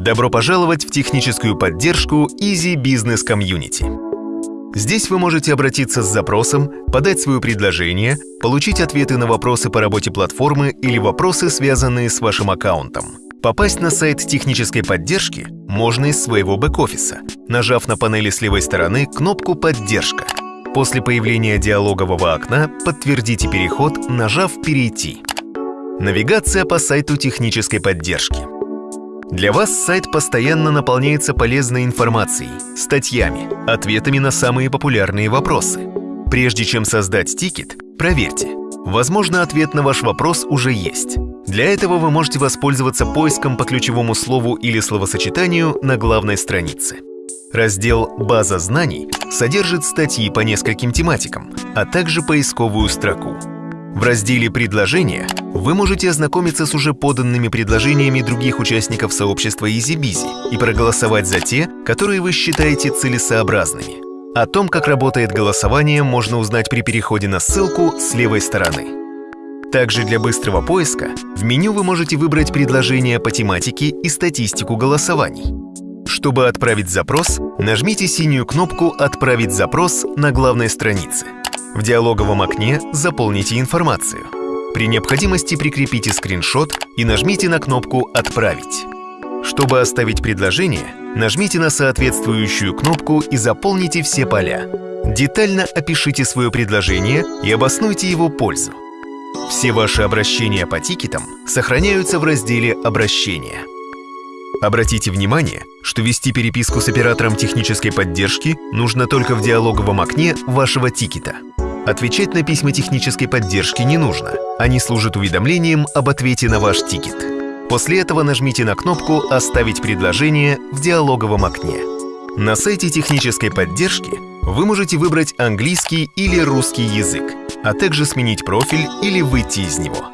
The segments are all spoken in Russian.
Добро пожаловать в техническую поддержку Easy Business Community. Здесь вы можете обратиться с запросом, подать свое предложение, получить ответы на вопросы по работе платформы или вопросы, связанные с вашим аккаунтом. Попасть на сайт технической поддержки можно из своего бэк-офиса, нажав на панели с левой стороны кнопку «Поддержка». После появления диалогового окна подтвердите переход, нажав «Перейти». Навигация по сайту технической поддержки – для вас сайт постоянно наполняется полезной информацией, статьями, ответами на самые популярные вопросы. Прежде чем создать тикет, проверьте. Возможно, ответ на ваш вопрос уже есть. Для этого вы можете воспользоваться поиском по ключевому слову или словосочетанию на главной странице. Раздел «База знаний» содержит статьи по нескольким тематикам, а также поисковую строку. В разделе «Предложения» вы можете ознакомиться с уже поданными предложениями других участников сообщества EasyBizy и проголосовать за те, которые вы считаете целесообразными. О том, как работает голосование, можно узнать при переходе на ссылку с левой стороны. Также для быстрого поиска в меню вы можете выбрать предложения по тематике и статистику голосований. Чтобы отправить запрос, нажмите синюю кнопку «Отправить запрос» на главной странице – в диалоговом окне заполните информацию. При необходимости прикрепите скриншот и нажмите на кнопку «Отправить». Чтобы оставить предложение, нажмите на соответствующую кнопку и заполните все поля. Детально опишите свое предложение и обоснуйте его пользу. Все ваши обращения по тикетам сохраняются в разделе «Обращения». Обратите внимание, что вести переписку с оператором технической поддержки нужно только в диалоговом окне вашего тикета. Отвечать на письма технической поддержки не нужно. Они служат уведомлением об ответе на ваш тикет. После этого нажмите на кнопку «Оставить предложение» в диалоговом окне. На сайте технической поддержки вы можете выбрать английский или русский язык, а также сменить профиль или выйти из него.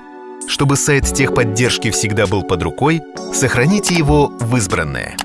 Чтобы сайт техподдержки всегда был под рукой, сохраните его в избранное.